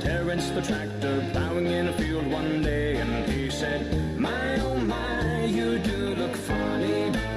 Terence the tractor plowing in a field one day and he said, My oh my, you do look funny.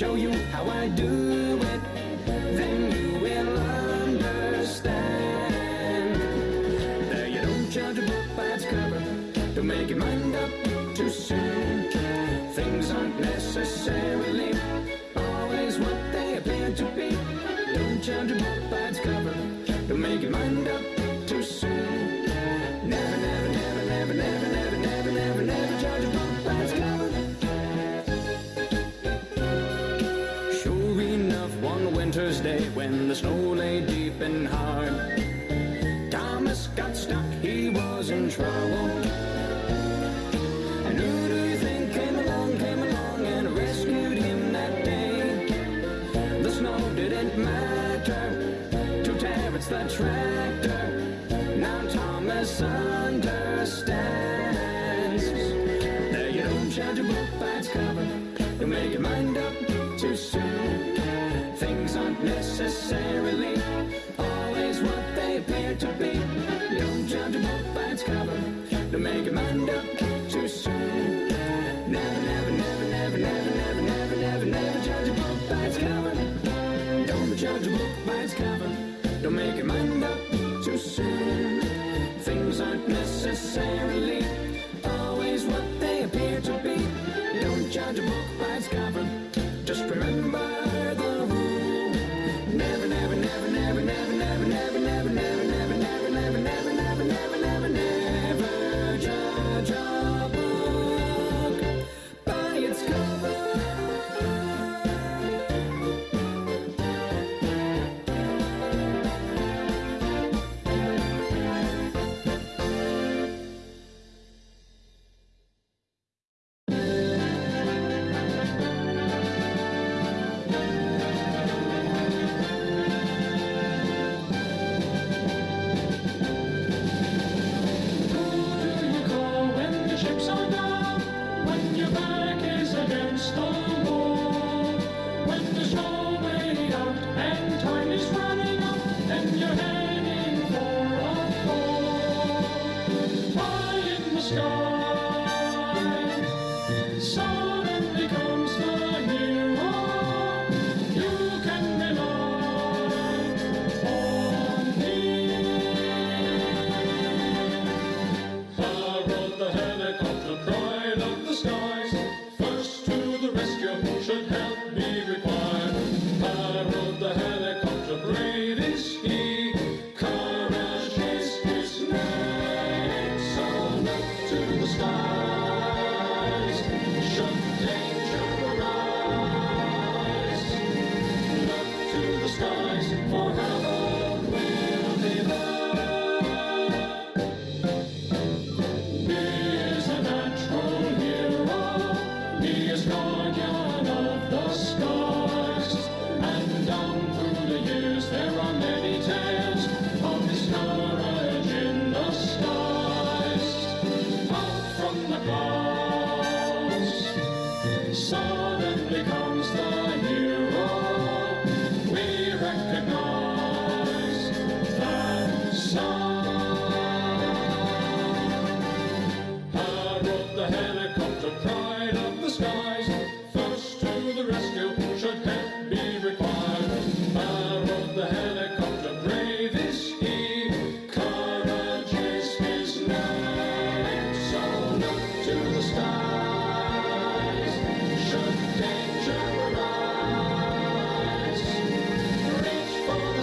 show you how I do it. Then you will understand that you don't judge a book by its cover. Don't make your mind up too soon. Things aren't necessarily always what they appear to be. Don't judge a book by its cover. Don't make your mind up trouble. do you think came along, came along and rescued him that day. The snow didn't matter to Terence the tractor. Now Thomas understands. Now you don't shout your book by its cover. You make your mind up too soon. Things aren't necessarily Say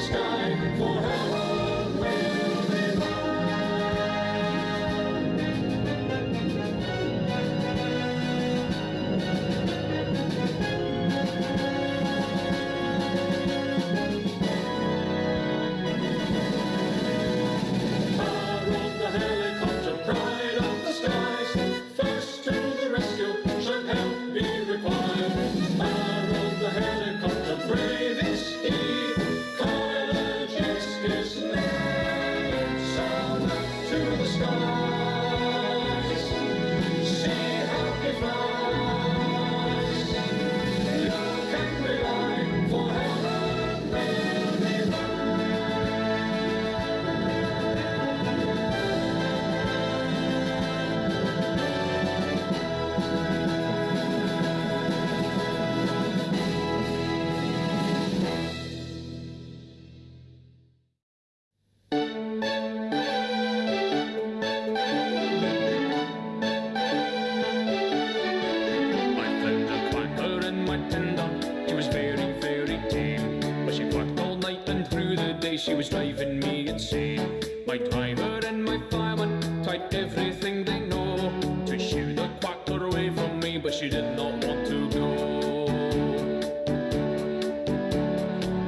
Stein forever. She was driving me insane. My driver and my fireman tried everything they know to shoo the quacker away from me, but she did not want to go.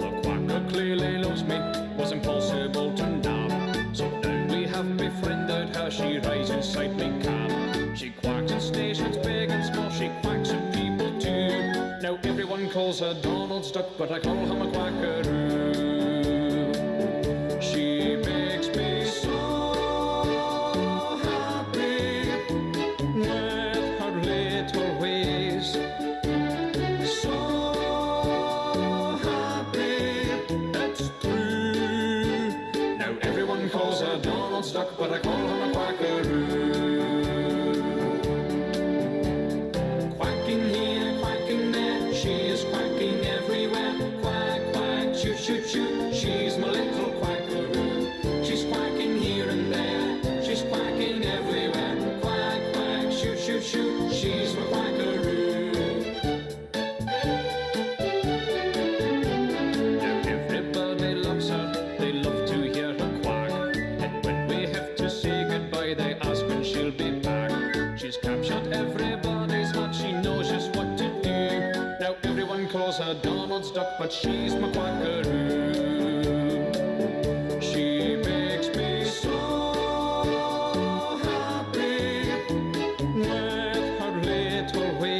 The quacker clearly loves me, was impossible to nab. So now we have befriended her, she rides inside me cab. She quacks in stations big and small, she quacks at people too. Now everyone calls her Donald's duck, but I call him a quackaroo. was a Donald's duck, but she's my quackaroo. She makes me so happy with her little way.